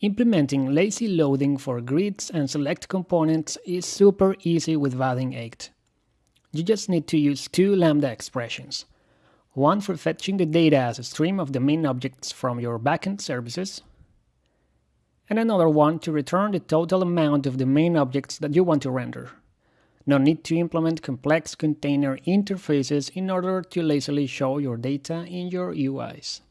Implementing lazy loading for grids and select components is super easy with Vaadin 8. You just need to use two Lambda expressions. One for fetching the data as a stream of the main objects from your backend services, and another one to return the total amount of the main objects that you want to render. No need to implement complex container interfaces in order to lazily show your data in your UIs.